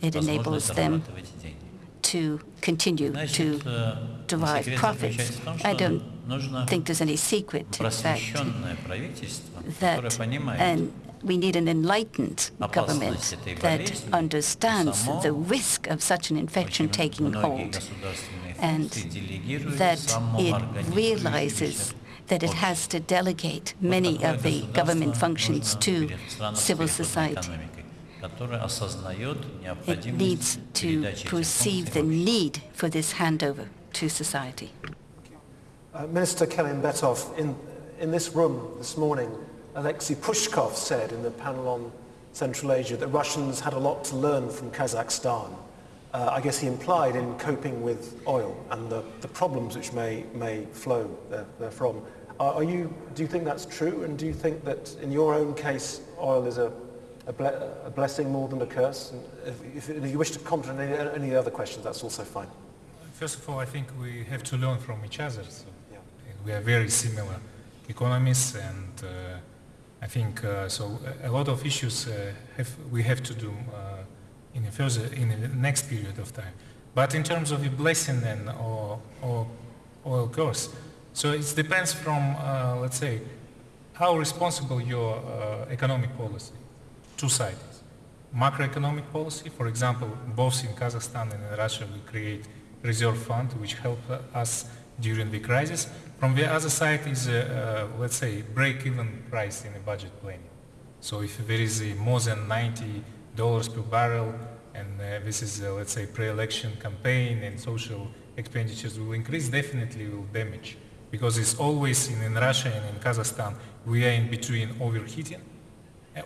it, enables them to continue to derive profits. I don't think there's any secret fact that an we need an enlightened government that understands the risk of such an infection taking hold and that it realizes that it has to delegate many of the government functions to civil society. It needs to perceive the need for this handover to society. Uh, Minister Kelimbetov, in, in this room this morning, Alexei Pushkov said in the panel on Central Asia that Russians had a lot to learn from Kazakhstan. Uh, I guess he implied in coping with oil and the, the problems which may, may flow there, therefrom. Are, are you, do you think that's true? And do you think that in your own case, oil is a, a, ble- a blessing more than a curse? And if, if, if you wish to comment on any, any other questions, that's also fine. First of all, I think we have to learn from each other. So Yeah. we are very similar economists, and uh, I think uh, so. A a lot of issues uh, have, we have to do uh, in the further in the next period of time. But in terms of a blessing and or or, or curse, so it depends from uh, let's say how responsible your uh, economic policy. Two sides. Macroeconomic policy, for example, both in Kazakhstan and in Russia, we create reserve fund which help us during the crisis. From the other side is, uh, uh, let's say, break-even price in a budget planning. So if there is more than 90 dollars per barrel, and uh, this is, uh, let's say, pre-election campaign and social expenditures will increase, definitely will damage. Because it's always in, in Russia and in Kazakhstan, we are in between overheating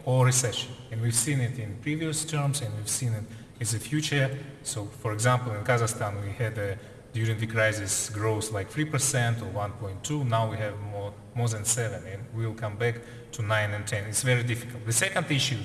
or recession. And we've seen it in previous terms and we've seen it in the future. So for example, in Kazakhstan, we had a, during the crisis growth like 3% or 1.2. Now we have more, more than 7 and we'll come back to 9 and 10. It's very difficult. The second issue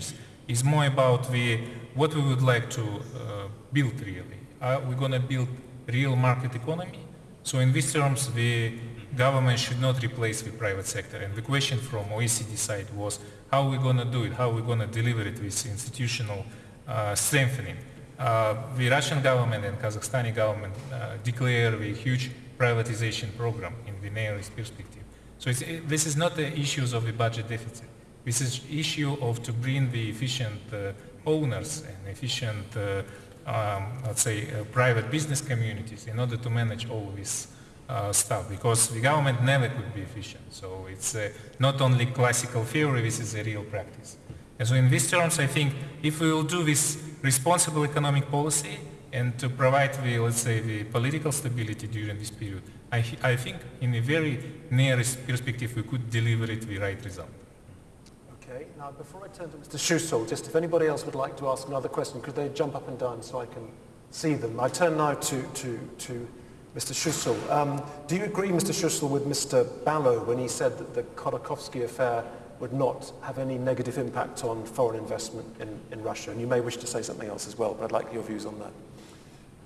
is more about the, what we would like to uh, build really. Are we going to build real market economy? So in these terms, the government should not replace the private sector. And the question from OECD side was, how are we going to do it? How are we going to deliver it with institutional uh, strengthening? Uh, the Russian government and Kazakhstani government uh, declare a huge privatization program in the nearest perspective. So it, this is not the issues of the budget deficit. This is issue of to bring the efficient uh, owners and efficient, uh, um, let's say, uh, private business communities in order to manage all this uh, stuff because the government never could be efficient. So it's uh, not only classical theory, this is a real practice. And so in these terms, I think if we will do this responsible economic policy and to provide the, let's say, the political stability during this period, I, I think in a very nearest perspective we could deliver it the right result. Okay. Now, before I turn to Mr. Schussel, just if anybody else would like to ask another question, could they jump up and down so I can see them? I turn now to, to, to Mr. Schussel. Um, do you agree, Mr. Schussel, with Mr. Ballo when he said that the Khodorkovsky affair would not have any negative impact on foreign investment in, in Russia? And you may wish to say something else as well, but I'd like your views on that.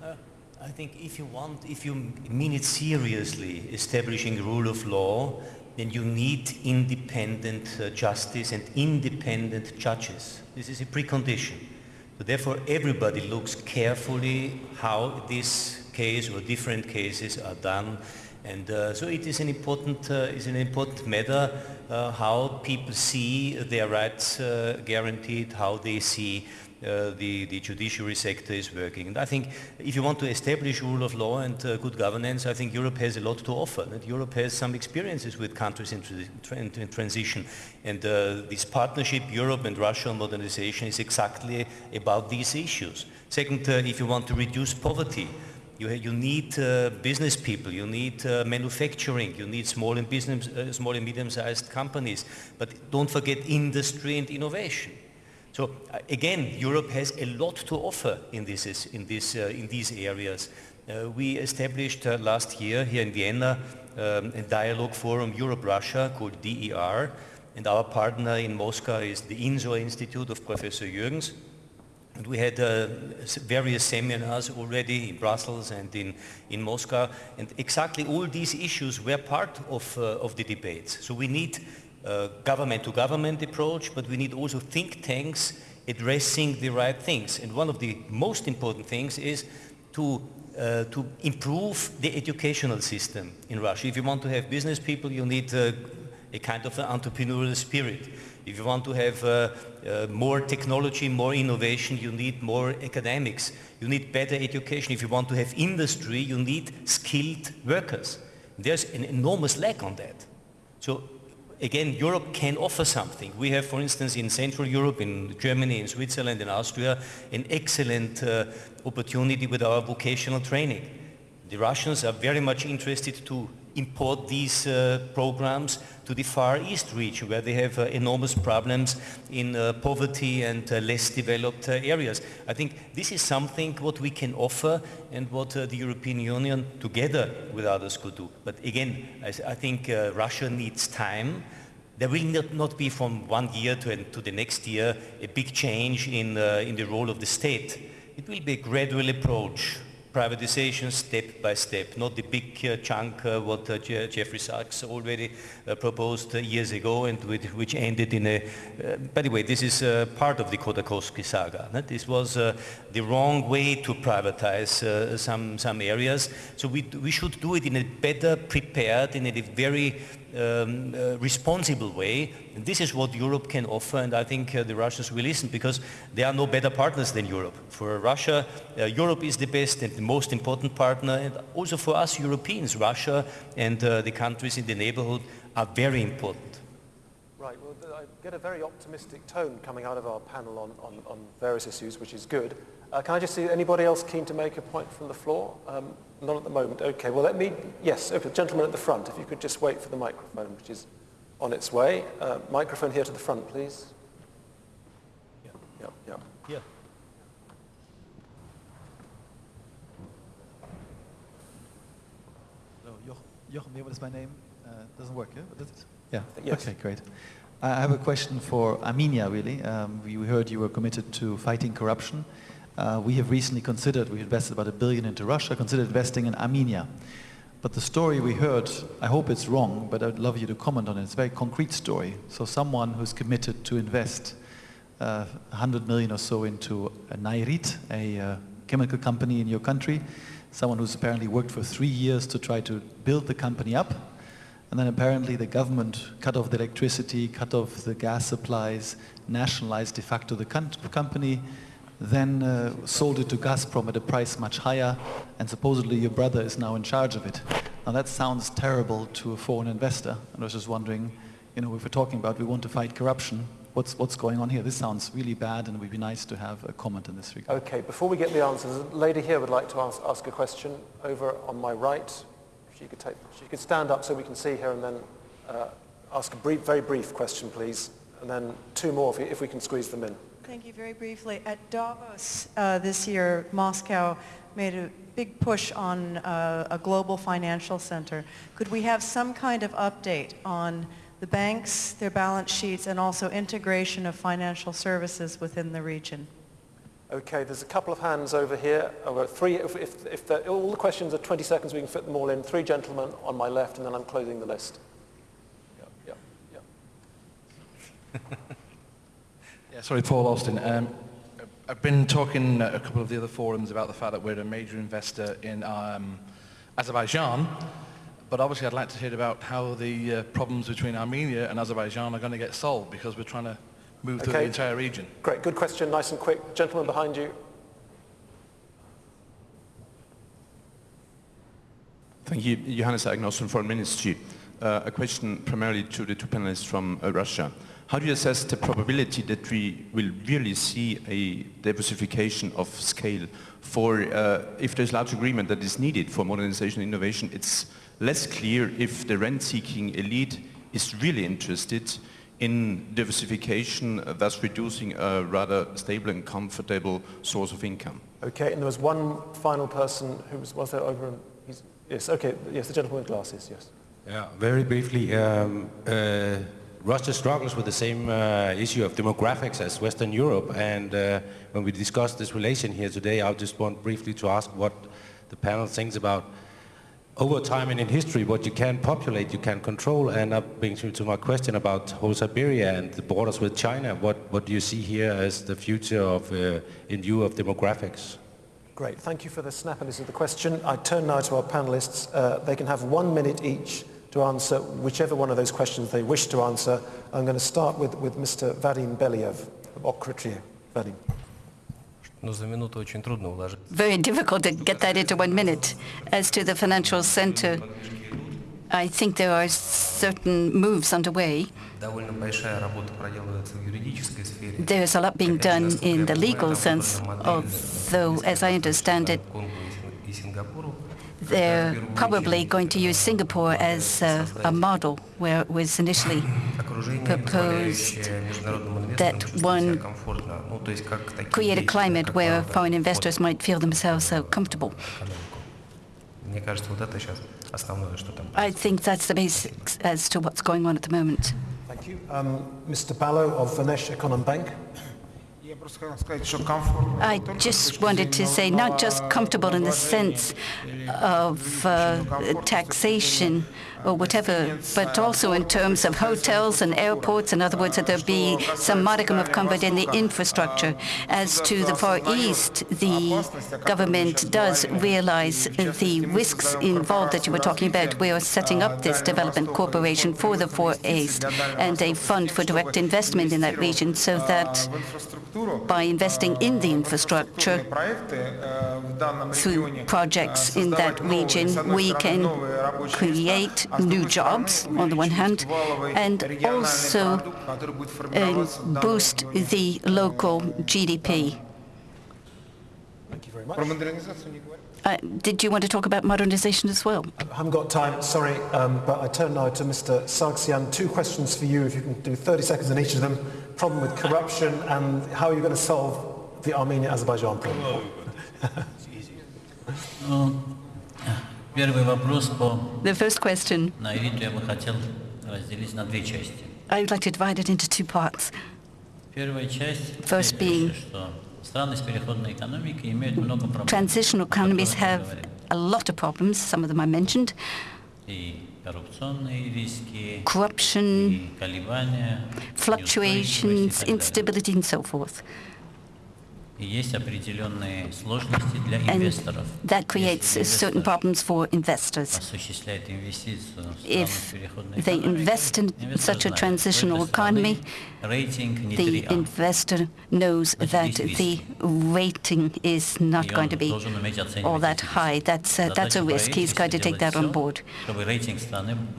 Uh, I think if you want, if you mean it seriously, establishing rule of law, then you need independent uh, justice and independent judges. This is a precondition. So therefore, everybody looks carefully how this case or different cases are done. And uh, so it is an important, uh, is an important matter uh, how people see their rights uh, guaranteed, how they see uh, the, the judiciary sector is working. And I think if you want to establish rule of law and uh, good governance, I think Europe has a lot to offer. Europe has some experiences with countries in, tra in transition. And this partnership, Europe and Russia on modernization, is exactly about these issues. Second, if you want to reduce poverty, you, you need uh, business people, you need uh, manufacturing, you need small and, business, uh, small and medium-sized companies. But don't forget industry and innovation. So uh, again, Europe has a lot to offer in, this, in, this, uh, in these areas. Uh, we established last year here in Vienna um, a dialogue forum Europe-Russia called DER, and our partner in Moscow is the INSOR Institute of Professor Yurgens. And we had uh, various seminars already in Brussels and in, in Moscow, and exactly all these issues were part of, uh, of the debates. So we need government-to-government -government approach, but we need also think tanks addressing the right things. And one of the most important things is to, uh, to improve the educational system in Russia. If you want to have business people, you need uh, a kind of an entrepreneurial spirit. If you want to have uh, uh, more technology, more innovation, you need more academics. You need better education. If you want to have industry, you need skilled workers. There's an enormous lack on that. So again, Europe can offer something. We have, for instance, in Central Europe, in Germany, in Switzerland, in Austria, an excellent uh, opportunity with our vocational training. The Russians are very much interested to import these uh, programs to the Far East region where they have uh, enormous problems in uh, poverty and uh, less developed uh, areas. I think this is something what we can offer and what uh, the European Union together with others could do. But again, I, I think Russia needs time. There will not, not be from one year to, to, the next year a big change in, in the role of the state. It will be a gradual approach privatization step by step, not the big uh, chunk uh, what uh, Jeffrey Sachs already uh, proposed uh, years ago and with, which ended in a, uh, by the way, this is part of the Khodorkovsky saga. This was the wrong way to privatize some, some areas. So we, we should do it in a better prepared, in a very um, uh, responsible way. And this is what Europe can offer, and I think uh, the Russians will listen because there are no better partners than Europe. For Russia, uh, Europe is the best and the most important partner, and also for us Europeans, Russia and uh, the countries in the neighborhood are very important. Right, well, I get a very optimistic tone coming out of our panel on, on, on various issues, which is good. Uh, can I just see anybody else keen to make a point from the floor? Um, not at the moment. Okay, well let me, yes, okay, gentleman at the front, if you could just wait for the microphone, which is on its way. Uh, microphone here to the front, please. Yeah, yeah, yeah. yeah. Hello, Jochen Meerman is my name. Doesn't work, yeah? Yeah, yes. okay, great. I have a question for Armenia, really. Um, we heard you were committed to fighting corruption. Uh, we have recently considered, we invested about a billion into Russia, considered investing in Armenia. But the story we heard, I hope it's wrong, but I'd love you to comment on it. It's a very concrete story. So someone who's committed to invest uh, 100 million or so into a Nairit, a uh, chemical company in your country, someone who's apparently worked for three years to try to build the company up, and then apparently the government cut off the electricity, cut off the gas supplies, nationalized de facto the company, then uh, sold it to Gazprom at a price much higher, and supposedly your brother is now in charge of it. Now that sounds terrible to a foreign investor, and I was just wondering, you know, if we're talking about we want to fight corruption, what's, what's going on here? This sounds really bad, and it would be nice to have a comment in this regard. Okay, before we get the answers, a lady here would like to ask, ask a question over on my right. She could, take, she could stand up so we can see her and then uh, ask a brief, very brief question, please. and then two more if we, if we can squeeze them in. Thank you. Very briefly, at Davos uh, this year, Moscow made a big push on uh, a global financial center. Could we have some kind of update on the banks, their balance sheets, and also integration of financial services within the region? Okay, there's a couple of hands over here. I've got three, if, if, if the, all the questions are 20 seconds, we can fit them all in. Three gentlemen on my left, and then I'm closing the list. Yeah, yeah, yeah. Yeah, sorry, Paul Austin. Um, I've been talking at a couple of the other forums about the fact that we're a major investor in um, Azerbaijan, but obviously I'd like to hear about how the uh, problems between Armenia and Azerbaijan are going to get solved because we're trying to move through the Okay. entire region. Great, good question, nice and quick. Gentleman behind you. Thank you. Johannes Agnos from Foreign Ministry. Uh, a question primarily to the two panelists from uh, Russia. How do you assess the probability that we will really see a diversification of scale for, uh, if there's large agreement that is needed for modernization and innovation, it's less clear if the rent-seeking elite is really interested in diversification, uh, thus reducing a rather stable and comfortable source of income. Okay, and there was one final person who was, was there over, he's, yes, okay, yes, the gentleman with glasses, yes. Yeah, very briefly, um, uh, Russia struggles with the same uh, issue of demographics as Western Europe, and uh, when we discuss this relation here today, I just want briefly to ask what the panel thinks about over time and in history, what you can populate, you can control, and that brings me to my question about whole Siberia and the borders with China. What, what do you see here as the future of, uh, in view of demographics? Great, thank you for the snappiness of the question. I turn now to our panelists. Uh, they can have one minute each to answer whichever one of those questions they wish to answer. I'm going to start with, with Mr. Vadim Belyaev of Otkritie. Vadim. Very difficult to get that into one minute. As to the financial center, I think there are certain moves underway. There is a lot being done in the legal sense, although, as I understand it, they're probably going to use Singapore as a, a model where it was initially proposed that one create a climate where foreign investors might feel themselves so comfortable. I think that's the basics as to what's going on at the moment. Thank you. Um, Mr. Ballo of Vnesheconombank. I just wanted to say not just comfortable in the sense of uh, taxation, or whatever, but also in terms of hotels and airports. In other words, that there be some modicum of comfort in the infrastructure. As to the Far East, the government does realize the risks involved that you were talking about. We are setting up this development corporation for the Far East and a fund for direct investment in that region so that by investing in the infrastructure through projects in that region, we can create new jobs on the one hand, and also uh, boost the local GDP. Uh, did you want to talk about modernization as well? I haven't got time, sorry, um, but I turn now to Mr. Sargsyan. Two questions for you, if you can do 30 seconds on each of them. Problem with corruption and how are you going to solve the Armenia-Azerbaijan problem? um, the first question. I would like to divide it into two parts. First being, transitional economies have a lot of problems, some of them I mentioned, corruption, fluctuations, instability and so forth. And that creates certain problems for investors. If they invest in such a transitional economy, the investor knows that the rating is not going to be all that high. That's uh, a, that's a risk. He's going to take that on board.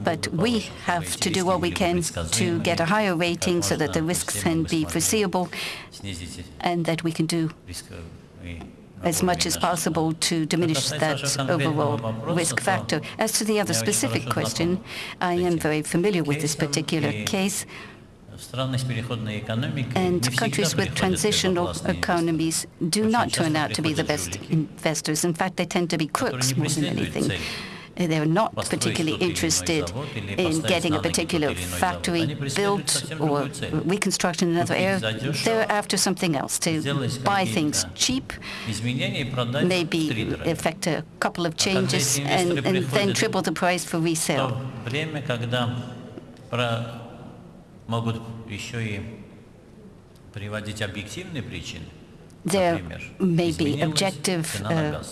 But we have to do what we can to get a higher rating so that the risks can be foreseeable and that we can do as much as possible to diminish that overall risk factor. As to the other specific question, I am very familiar with this particular case. And countries with transitional economies do not turn out to be the best investors. In fact, they tend to be crooks more than anything. They're not particularly interested in getting a particular factory built or reconstruction in another area. They're after something else, to buy things cheap, maybe effect a couple of changes, and, and then triple the price for resale. There may be objective uh,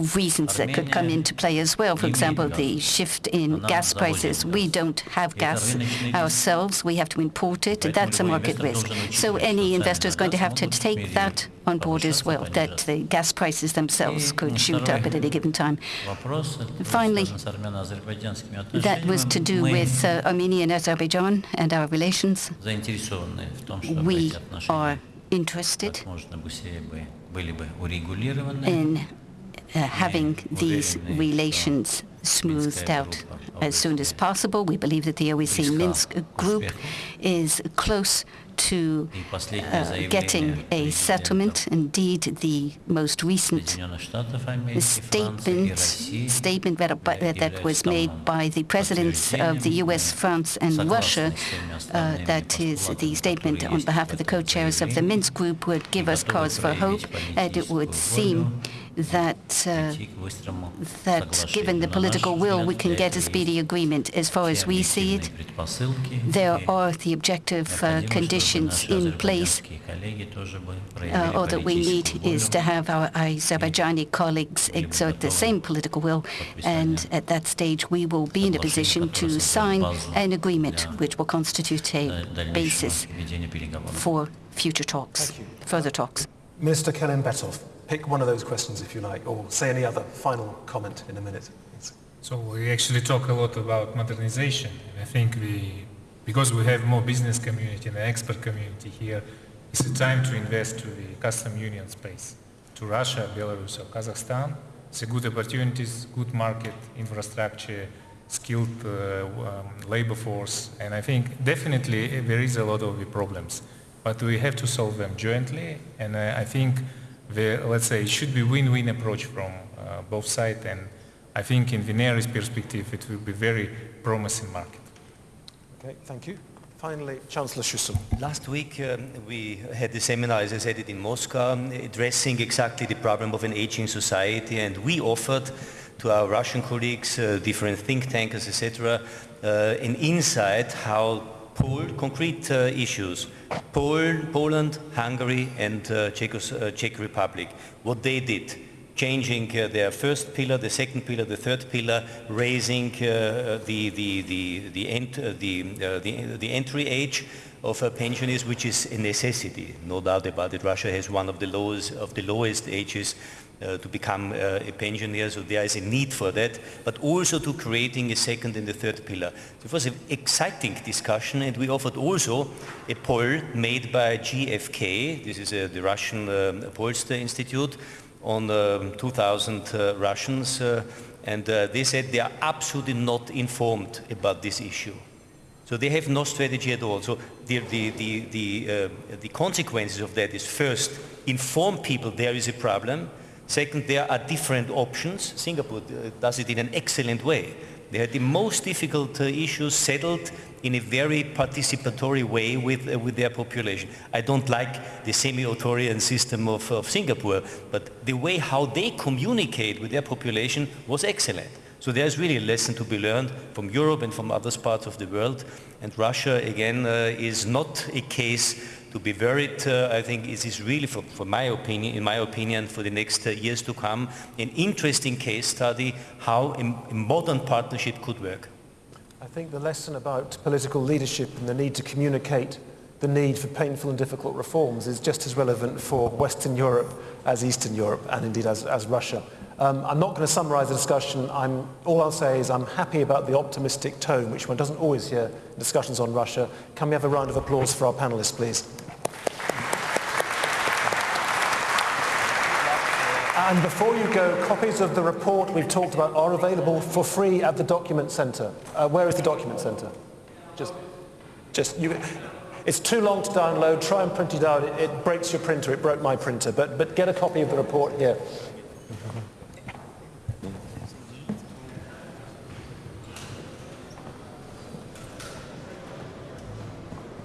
reasons that could come into play as well. For example, the shift in gas prices. We don't have gas ourselves. We have to import it. That's a market risk. So any investor is going to have to take that on board as well, that the gas prices themselves could shoot up at any given time. Finally, that was to do with uh, Armenia and Azerbaijan and our relations. We are interested in uh, having these relations smoothed out as soon as possible. We believe that the OSCE Minsk group is close to uh, getting a settlement. Indeed, the most recent statement, statement that, that was made by the presidents of the US, France, and Russia, uh, that is the statement on behalf of the co-chairs of the Minsk group, would give us cause for hope, and it would seem that, uh, that given the political will, we can get a speedy agreement. As far as we see it, there are the objective uh, conditions in place. Uh, all that we need is to have our Azerbaijani colleagues exert the same political will, and at that stage we will be in a position to sign an agreement which will constitute a basis for future talks, further talks. Minister Kelimbetov pick one of those questions if you like, or say any other final comment in a minute. So we actually talk a lot about modernization. I think we, because we have more business community and expert community here, it's a time to invest to the custom union space, to Russia, Belarus, or Kazakhstan. It's a good opportunities, good market, infrastructure, skilled uh, um, labor force, and I think definitely there is a lot of the problems, but we have to solve them jointly, and I think the, let's say, it should be win-win approach from uh, both sides. And I think in Vineris perspective, it will be very promising market. Okay, thank you. Finally, Chancellor Schüssel. Last week um, we had the seminar, as I said it in Moscow, addressing exactly the problem of an aging society and we offered to our Russian colleagues, uh, different think tankers, etc., uh, an insight how Pol concrete uh, issues, Poland, Poland, Hungary and uh, Czechos, uh, Czech Republic, what they did, changing uh, their first pillar, the second pillar, the third pillar, raising uh, the, the, the, the, ent the, the, the, entry age of pensioners, which is a necessity, no doubt about it. Russia has one of the lowest, of the lowest ages uh, to become uh, a pensioner, so there is a need for that, but also to creating a second and a third pillar. It was an exciting discussion and we offered also a poll made by GfK, this is uh, the Russian um, Pollster Institute, on um, 2,000 uh, Russians uh, and uh, they said they are absolutely not informed about this issue. So they have no strategy at all. So the, the, the, the, the consequences of that is first, inform people there is a problem, Second, there are different options. Singapore uh, does it in an excellent way. They had the most difficult uh, issues settled in a very participatory way with, uh, with their population. I don't like the semi-authoritarian system of, of Singapore, but the way how they communicate with their population was excellent. So there's really a lesson to be learned from Europe and from other parts of the world. And Russia, again, uh, is not a case to be worried. Uh, I think it is really, for, for, my opinion, in my opinion, for the next uh, years to come, an interesting case study how a, a modern partnership could work. I think the lesson about political leadership and the need to communicate the need for painful and difficult reforms is just as relevant for Western Europe as Eastern Europe and indeed as, as Russia. Um, I'm not going to summarize the discussion. I'm, all I'll say is I'm happy about the optimistic tone, which one doesn't always hear in discussions on Russia. Can we have a round of applause for our panelists, please? And before you go, copies of the report we've talked about are available for free at the document centre. Uh, where is the document centre? Just, just you. It's too long to download. Try and print it out. It, it breaks your printer. It broke my printer. But, but get a copy of the report here.